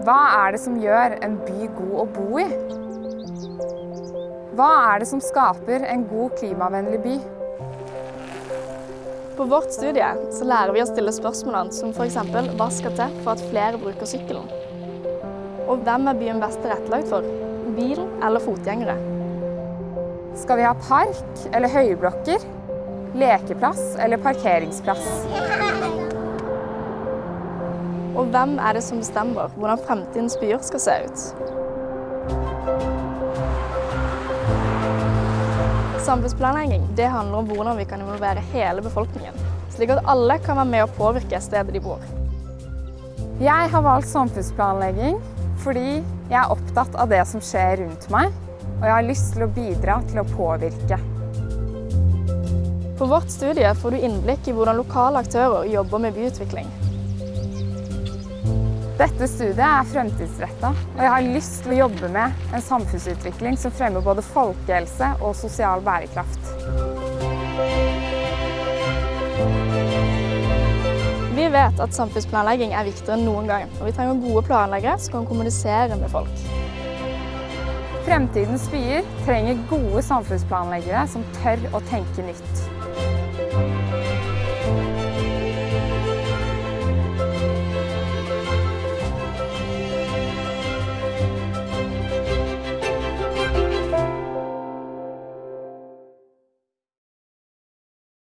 Hva er det som gjør en by god å bo i? Hva er det som skaper en god klimavennlig by? På vårt studie så lærer vi å stille spørsmålene som f.eks. hva skal til for at flere bruker sykkelen? Og hvem er byen best tilrettelagt for? Bil eller fotgjengere? Skal vi ha park eller høyblokker? Lekeplass eller parkeringsplass? Og hvem er det som bestemmer hvordan fremtidens byer skal se ut? Samfunnsplanlegging det handler om hvordan vi kan involvere hele befolkningen, slik at alle kan være med å påvirke stedet de bor. Jeg har valgt samfunnsplanlegging fordi jeg er opptatt av det som skjer rundt meg, og jeg har lyst til å bidra til å påvirke. På vårt studie får du innblikk i hvordan lokale aktører jobber med byutvikling. Dette studiet er fremtidsretta, og jeg har lyst til å jobbe med en samfunnsutvikling som fremmer både folkehelse og sosial bærekraft. Vi vet at samfunnsplanlegging er viktigere enn noen gang, og vi trenger gode planleggere som kan kommunisere med folk. Fremtidens byer trenger gode samfunnsplanleggere som tør å tenke nytt.